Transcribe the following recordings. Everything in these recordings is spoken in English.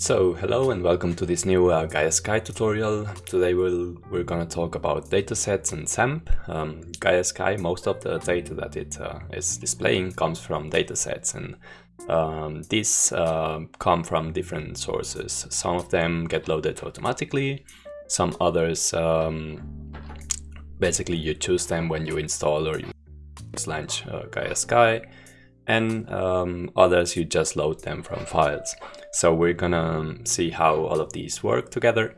So hello and welcome to this new uh, Gaia Sky tutorial. Today we'll, we're gonna talk about datasets and SAMP. Um, Gaia Sky, most of the data that it uh, is displaying comes from datasets and um, these uh, come from different sources. Some of them get loaded automatically, some others um, basically you choose them when you install or you launch uh, Gaia Sky and um, others you just load them from files. So we're gonna see how all of these work together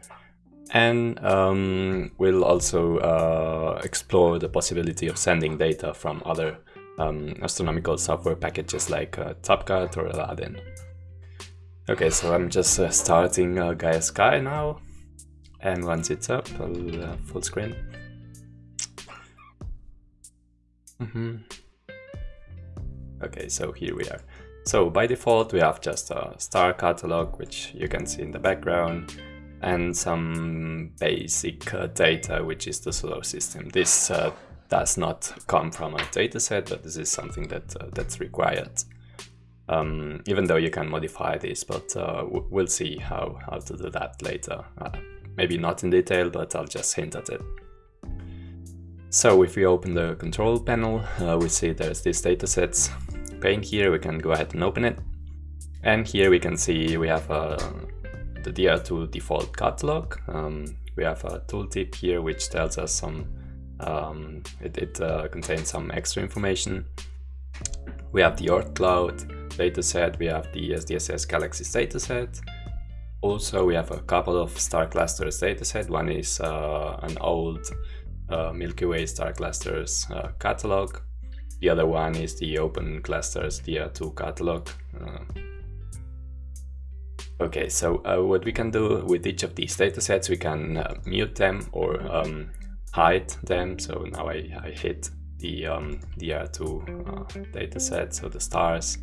and um, we'll also uh, explore the possibility of sending data from other um, astronomical software packages like uh, Topcat or Aladin. Okay, so I'm just uh, starting uh, Gaia Sky now and once it's up, I'll uh, full screen. Mm -hmm. Okay, so here we are. So by default we have just a star catalog, which you can see in the background, and some basic uh, data, which is the solar system. This uh, does not come from a dataset, but this is something that uh, that's required. Um, even though you can modify this, but uh, we'll see how, how to do that later. Uh, maybe not in detail, but I'll just hint at it. So if we open the control panel, uh, we see there's these datasets pane here, we can go ahead and open it. And here we can see we have uh, the DR2 default catalog. Um, we have a tooltip here which tells us some, um, it, it uh, contains some extra information. We have the Oort Cloud dataset, we have the SDSS Galaxies dataset. Also, we have a couple of star clusters dataset. One is uh, an old uh, Milky Way star clusters uh, catalog. The other one is the Open Clusters DR2 catalog. Uh, okay, so uh, what we can do with each of these datasets, we can uh, mute them or um, hide them. So now I, I hit the um, DR2 uh, dataset, so the stars.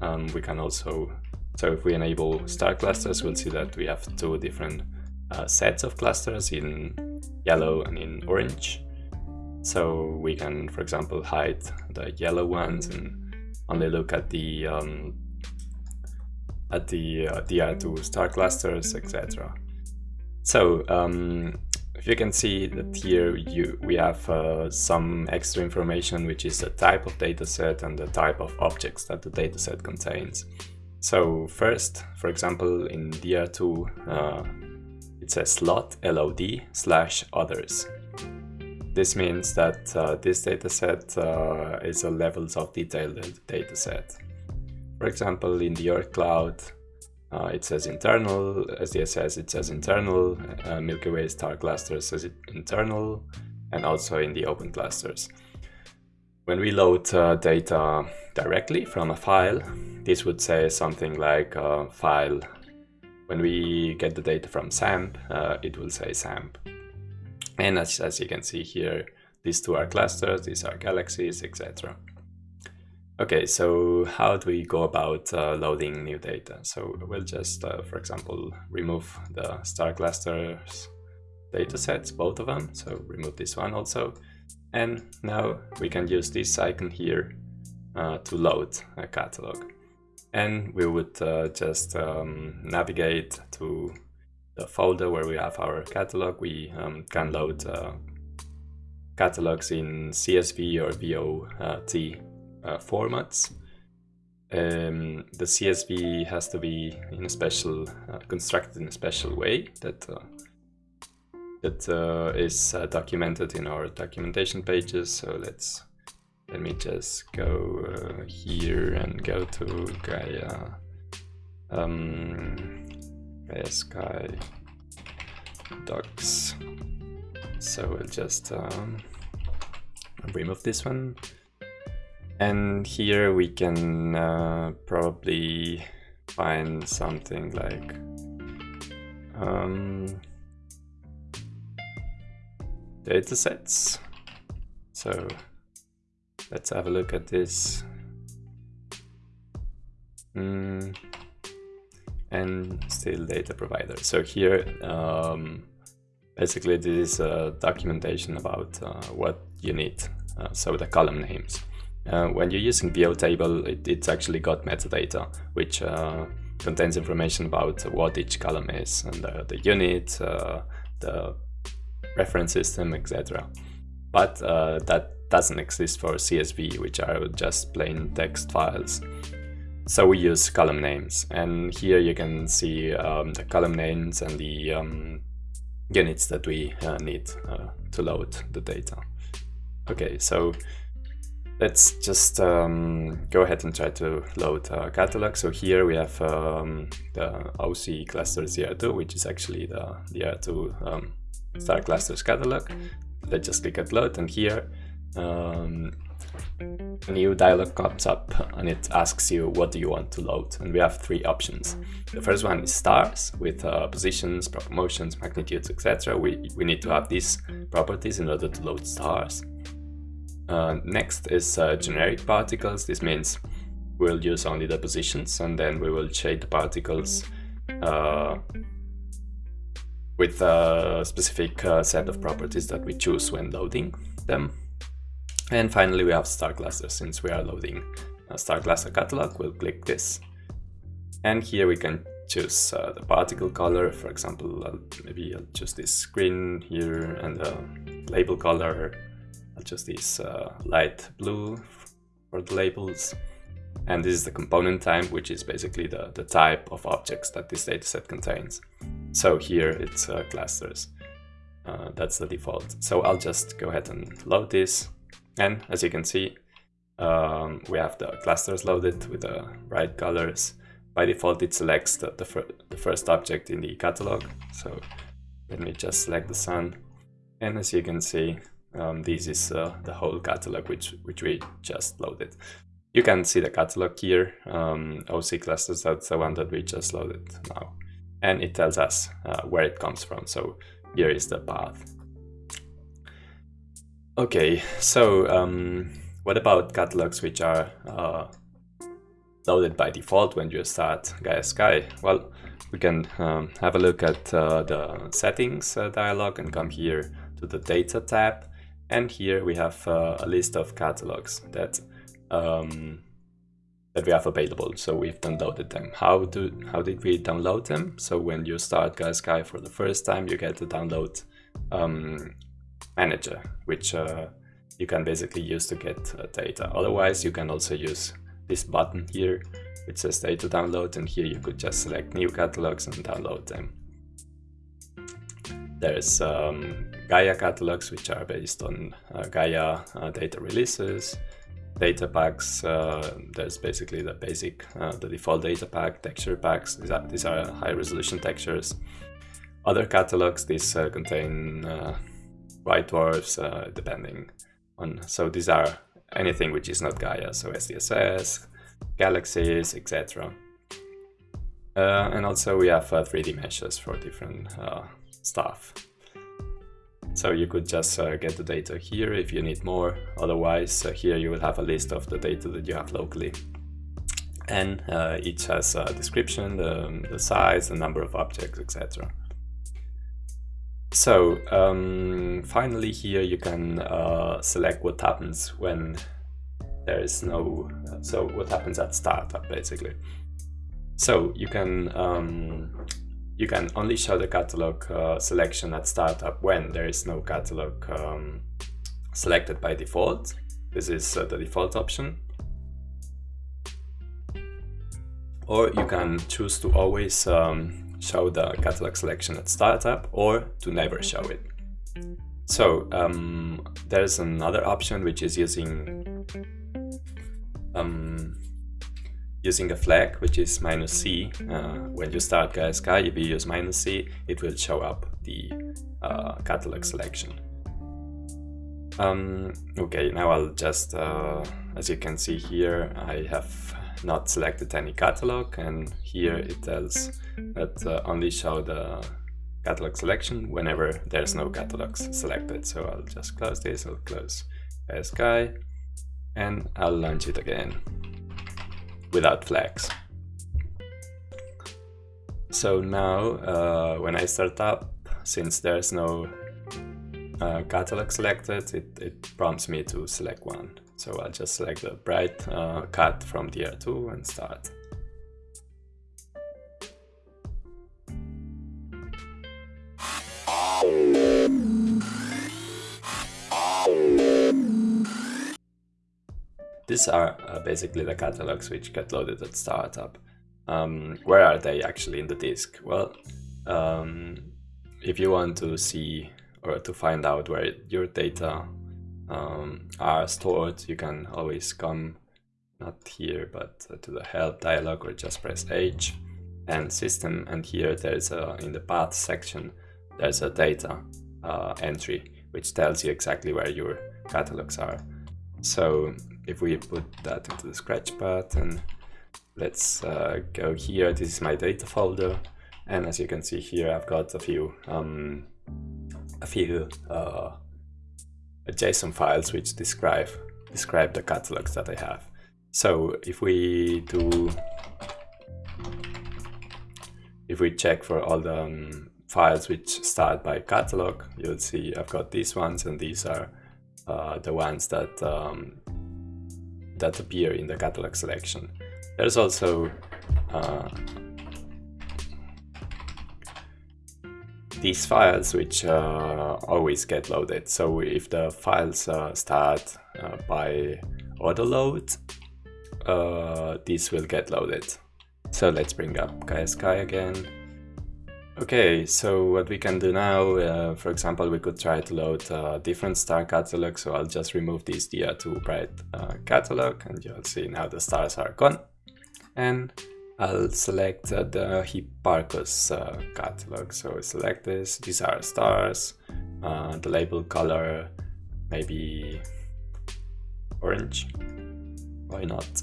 Um, we can also, so if we enable star clusters, we'll see that we have two different uh, sets of clusters in yellow and in orange. So we can, for example, hide the yellow ones and only look at the um, at the uh, DR2 star clusters, etc. So um, if you can see that here you we have uh, some extra information, which is the type of dataset and the type of objects that the dataset contains. So first, for example, in DR2, uh, it says slot LOD slash others. This means that uh, this dataset uh, is a levels of detail dataset. For example, in the Oort Cloud, uh, it says internal, SDSS it says internal, uh, Milky Way star cluster says internal, and also in the open clusters. When we load uh, data directly from a file, this would say something like uh, file. When we get the data from SAMP, it will say SAMP. And as, as you can see here, these two are clusters, these are galaxies, etc. Okay, so how do we go about uh, loading new data? So we'll just, uh, for example, remove the star clusters datasets, both of them. So remove this one also. And now we can use this icon here uh, to load a catalog. And we would uh, just um, navigate to the folder where we have our catalog, we um, can load uh, catalogs in CSV or VOT uh, formats. Um, the CSV has to be in a special, uh, constructed in a special way that uh, that uh, is documented in our documentation pages. So let's let me just go here and go to Gaia. Um, Sky docs. So we'll just um, remove this one. And here we can uh, probably find something like um, datasets. So let's have a look at this. Mm and STIL data provider. So here, um, basically this is a documentation about uh, what you need. Uh, so the column names. Uh, when you're using VO table, it, it's actually got metadata, which uh, contains information about what each column is and uh, the unit, uh, the reference system, etc. But uh, that doesn't exist for CSV, which are just plain text files. So we use column names, and here you can see um, the column names and the um, units that we uh, need uh, to load the data. Okay, so let's just um, go ahead and try to load a catalog. So here we have um, the OC cluster DR2, which is actually the, the DR2 um, star clusters catalog. Let's just click at load, and here um, a new dialog comes up and it asks you what do you want to load? And we have three options. The first one is stars with uh, positions proper motions magnitudes etc we, we need to have these properties in order to load stars. Uh, next is uh, generic particles. This means we'll use only the positions and then we will shade the particles uh, with a specific uh, set of properties that we choose when loading them and finally we have star cluster since we are loading a star cluster catalog, we'll click this. And here we can choose uh, the particle color, for example, I'll, maybe I'll choose this green here and the label color, I'll choose this uh, light blue for the labels. And this is the component type, which is basically the, the type of objects that this dataset contains. So here it's uh, clusters. Uh, that's the default. So I'll just go ahead and load this and as you can see, um, we have the clusters loaded with the right colors. By default, it selects the, the, fir the first object in the catalog. So let me just select the sun. And as you can see, um, this is uh, the whole catalog which, which we just loaded. You can see the catalog here, um, OC clusters, that's the one that we just loaded now. And it tells us uh, where it comes from. So here is the path. Okay, so um, what about catalogs which are uh, loaded by default when you start Gaia Sky? Well, we can um, have a look at uh, the settings uh, dialog and come here to the data tab. And here we have uh, a list of catalogs that um, that we have available. So we've downloaded them. How do how did we download them? So when you start Gaia Sky for the first time, you get to download um, manager, which uh, you can basically use to get uh, data. Otherwise, you can also use this button here, which says data download, and here you could just select new catalogs and download them. There's um, Gaia catalogs, which are based on uh, Gaia uh, data releases, data packs, uh, there's basically the basic, uh, the default data pack, texture packs, these are, these are high resolution textures. Other catalogs, these contain white dwarfs, uh, depending on. So these are anything which is not Gaia, so SDSS, galaxies, etc. Uh, and also we have uh, 3D meshes for different uh, stuff. So you could just uh, get the data here if you need more. Otherwise, uh, here you will have a list of the data that you have locally. And each has a description, the, the size, the number of objects, etc. So um, finally here you can uh, select what happens when there is no, so what happens at startup basically. So you can um, you can only show the catalog uh, selection at startup when there is no catalog um, selected by default. This is uh, the default option. Or you can choose to always um, show the catalog selection at startup or to never show it. So um, there's another option which is using um, using a flag which is minus C. Uh, when you start Sky, if you use minus C, it will show up the uh, catalog selection. Um, okay, now I'll just, uh, as you can see here, I have not selected any catalog and here it tells that uh, only show the catalog selection whenever there's no catalogs selected. So I'll just close this, I'll close Sky and I'll launch it again without flags. So now uh, when I start up, since there's no uh, catalog selected, it, it prompts me to select one. So I'll just select the bright uh, cut from DR2 and start. These are uh, basically the catalogs which get loaded at startup. Um, where are they actually in the disk? Well, um, if you want to see or to find out where your data um, are stored, you can always come not here but uh, to the help dialog or just press H. And system and here there's a in the path section there's a data uh, entry which tells you exactly where your catalogs are. So if we put that into the Scratchpad and let's uh, go here, this is my data folder. And as you can see here I've got a few um, a few uh, JSON files which describe describe the catalogs that I have. So if we do if we check for all the um, files which start by catalog, you'll see I've got these ones and these are uh, the ones that um, that appear in the catalog selection. There's also uh, these files which uh, always get loaded. So if the files uh, start uh, by auto load, this will get loaded. So let's bring up GaiaSky again. Okay, so what we can do now, uh, for example, we could try to load a different star catalog. So I'll just remove this DR2 bright uh, catalog and you'll see now the stars are gone. And I'll select uh, the Hipparcos uh, catalog. So select this, these are stars, uh, the label color, maybe orange, why not?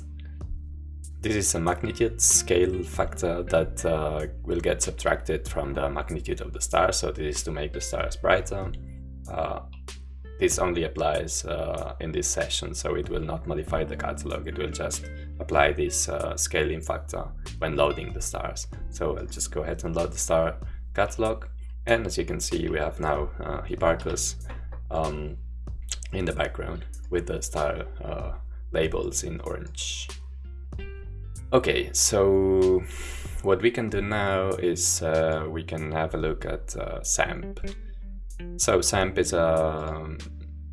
This is a magnitude scale factor that uh, will get subtracted from the magnitude of the star, so this is to make the stars brighter. Uh, this only applies uh, in this session, so it will not modify the catalog, it will just apply this uh, scaling factor when loading the stars. So I'll just go ahead and load the star catalog, and as you can see we have now uh, Hipparcos um, in the background with the star uh, labels in orange. Okay, so what we can do now is uh, we can have a look at uh, SAMP. So SAMP is a um,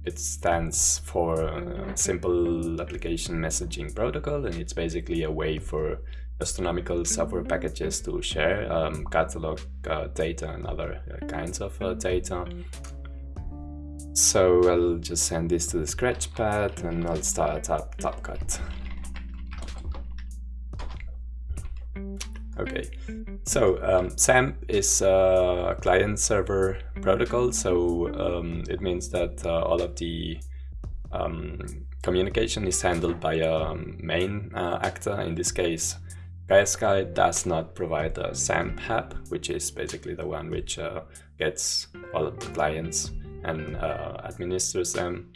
it stands for uh, Simple Application Messaging Protocol, and it's basically a way for astronomical software packages to share um, catalog uh, data and other uh, kinds of uh, data. So I'll just send this to the Scratchpad and I'll start up Topcat. Okay, so um, SAMP is a client-server protocol, so um, it means that uh, all of the um, communication is handled by a main uh, actor. In this case, GaiaSky does not provide a SAMP hub, which is basically the one which uh, gets all of the clients and uh, administers them.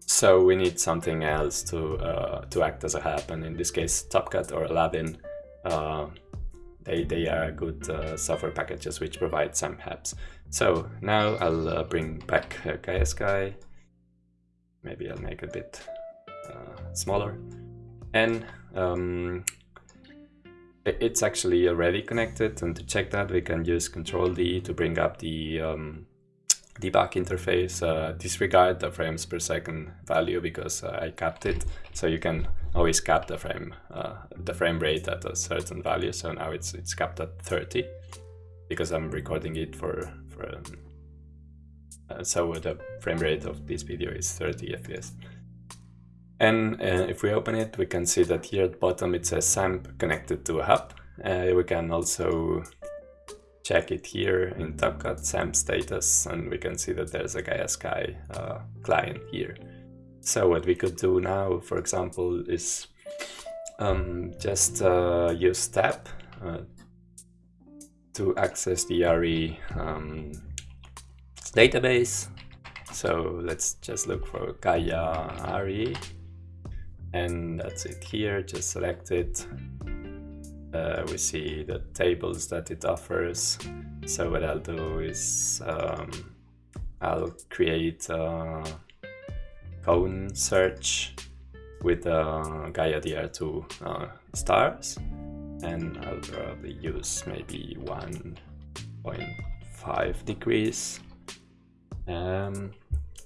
So we need something else to uh, to act as a hub, and in this case, Topcat or Aladin uh, they, they are good uh, software packages which provide some hubs. So now I'll uh, bring back uh, GaiaSky. Maybe I'll make a bit uh, smaller. And um, it's actually already connected and to check that we can use Control D to bring up the um, debug interface, uh, disregard the frames per second value because uh, I capped it. So you can always cap the frame uh, the frame rate at a certain value. So now it's it's capped at 30 because I'm recording it for for. Um, uh, so the frame rate of this video is 30 fps. And uh, if we open it, we can see that here at bottom it says SAMP connected to a hub. Uh, we can also check it here in Topcat SAMP status and we can see that there's a GaiaSky uh, client here. So what we could do now, for example, is um, just uh, use TAP uh, to access the ARI um, database. So let's just look for Gaia ARI and that's it here, just select it. Uh, we see the tables that it offers. So what I'll do is um, I'll create uh, cone search with uh, Gaia DR2 uh, stars and I'll probably use maybe 1.5 degrees. Um,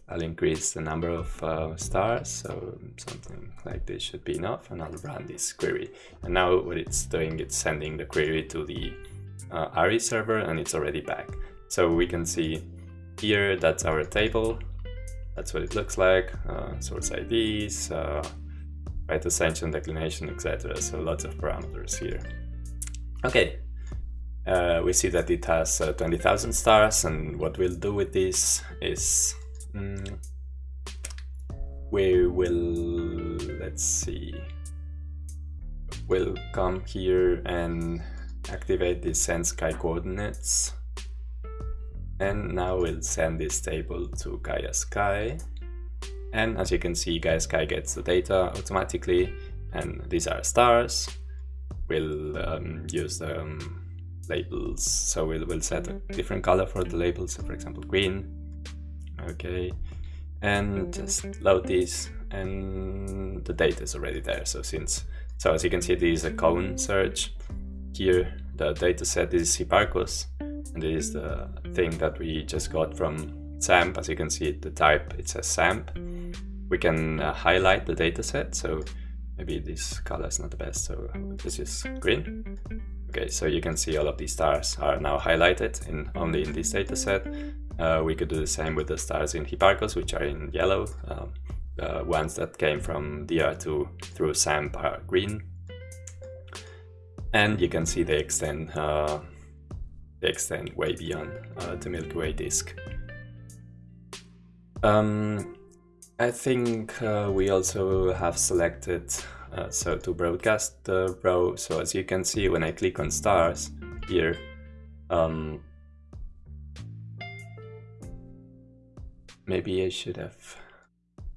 I'll increase the number of uh, stars, so something like this should be enough, and I'll run this query. And now what it's doing, it's sending the query to the uh, ARI server, and it's already back. So we can see here, that's our table, that's what it looks like, uh, source IDs, uh, right ascension, declination, etc. So lots of parameters here. Okay, uh, we see that it has uh, 20,000 stars and what we'll do with this is mm, we will, let's see, we'll come here and activate the send sky coordinates and now we'll send this table to Gaia Sky. And as you can see Gaia Sky gets the data automatically. And these are stars. We'll um, use the um, labels. So we'll, we'll set a different color for the labels. So for example green. Okay. And just load these and the data is already there. So since so as you can see this is a cone search. Here the data set is Hipparcos and this is the thing that we just got from SAMP as you can see the type it says SAMP we can uh, highlight the data set so maybe this color is not the best so this is green. Okay so you can see all of these stars are now highlighted in only in this data set. Uh, we could do the same with the stars in Hipparcos which are in yellow. Um, the ones that came from DR2 through SAMP are green. And you can see they extend uh, extend way beyond uh, the Milky Way disk um, I think uh, we also have selected uh, so to broadcast the row. So as you can see, when I click on stars here, um, maybe I should have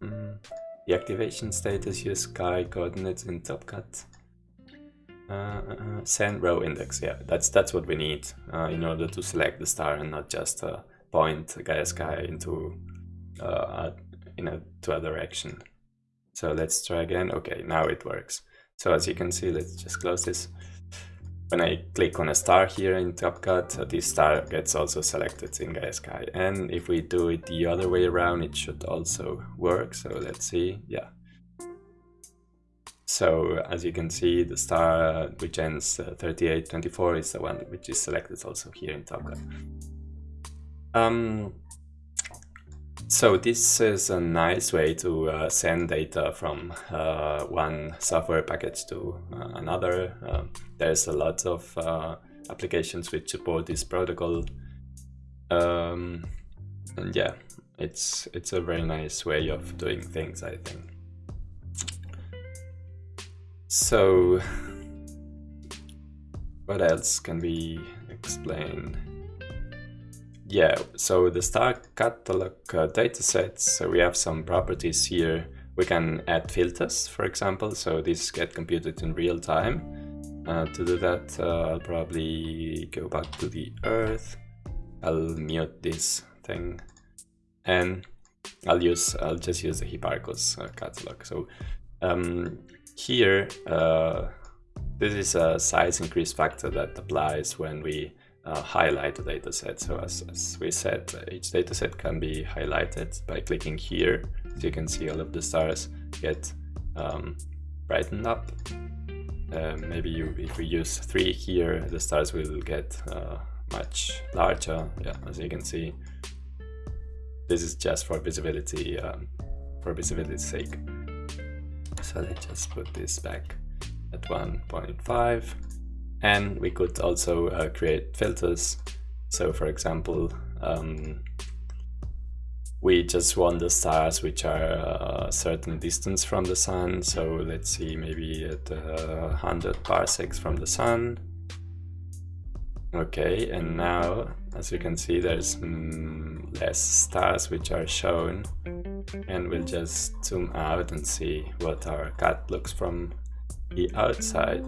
um, the activation status use sky coordinates in TopCat. Uh, uh, send row index, yeah, that's that's what we need uh, in order to select the star and not just uh, point Gaia Sky into uh, in a to a direction. So let's try again. Okay, now it works. So as you can see, let's just close this. When I click on a star here in TopCat, uh, this star gets also selected in Gaia Sky. And if we do it the other way around, it should also work. So let's see, yeah. So as you can see, the star which ends uh, 3824 is the one which is selected also here in TopCat. Um, so this is a nice way to uh, send data from uh, one software package to uh, another. Um, there's a lot of uh, applications which support this protocol. Um, and yeah, it's it's a very nice way of doing things, I think. So what else can we explain? yeah, so the star catalog uh, datasets, so we have some properties here. We can add filters, for example, so these get computed in real time. Uh, to do that, uh, I'll probably go back to the Earth. I'll mute this thing, and I'll use I'll just use the Hipparcos uh, catalog. So um, here, uh, this is a size increase factor that applies when we uh, highlight the dataset. So as, as, we said, each dataset can be highlighted by clicking here. So you can see all of the stars get um, brightened up. Uh, maybe you, if we use three here, the stars will get uh, much larger. Yeah, as you can see, this is just for visibility, um, for visibility's sake. So let's just put this back at 1.5 and we could also uh, create filters. So for example, um, we just want the stars which are a certain distance from the sun. So let's see, maybe at uh, 100 parsecs from the sun. Okay, and now, as you can see, there's mm, less stars which are shown. And we'll just zoom out and see what our cat looks from the outside.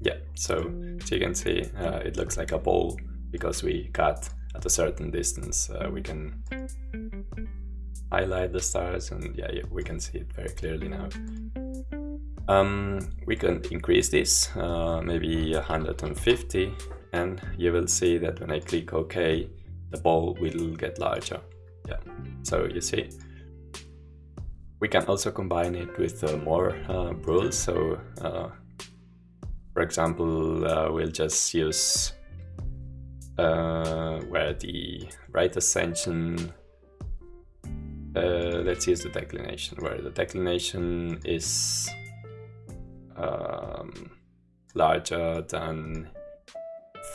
Yeah, so as you can see, uh, it looks like a ball because we cut at a certain distance. Uh, we can highlight the stars and yeah, we can see it very clearly now. Um, we can increase this, uh, maybe 150, and you will see that when I click OK, the ball will get larger. Yeah, so you see. We can also combine it with uh, more uh, rules. So, uh, for example, uh, we'll just use uh, where the right ascension uh, let's use the declination. Where the declination is um, larger than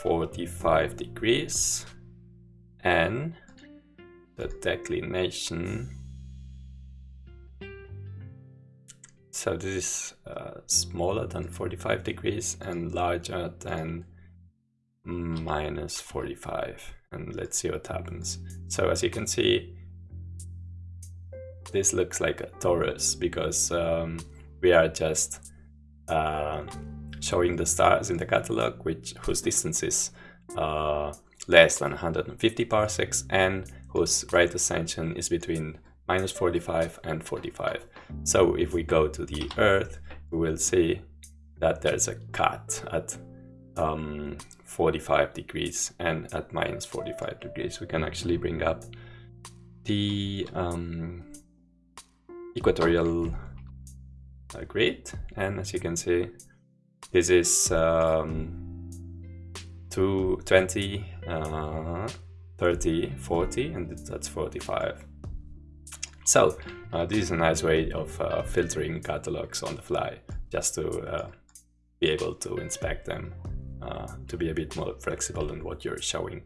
45 degrees. And the declination so this is uh, smaller than 45 degrees and larger than minus 45 and let's see what happens. So as you can see this looks like a torus because um, we are just uh, showing the stars in the catalog, which whose distance is uh, less than 150 parsecs and whose right ascension is between minus 45 and 45. So if we go to the Earth, we will see that there's a cut at um, 45 degrees and at minus 45 degrees. We can actually bring up the um, equatorial uh, grid. And as you can see this is um, 20 uh, 30 40 and that's 45 so uh, this is a nice way of uh, filtering catalogs on the fly just to uh, be able to inspect them uh, to be a bit more flexible in what you're showing.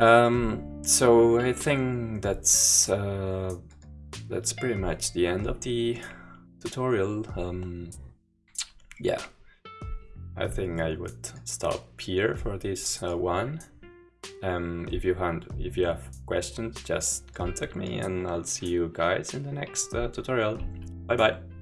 Um, so I think that's uh, that's pretty much the end of the tutorial. Um, yeah, I think I would stop here for this uh, one. Um, if you have if you have questions, just contact me, and I'll see you guys in the next uh, tutorial. Bye bye.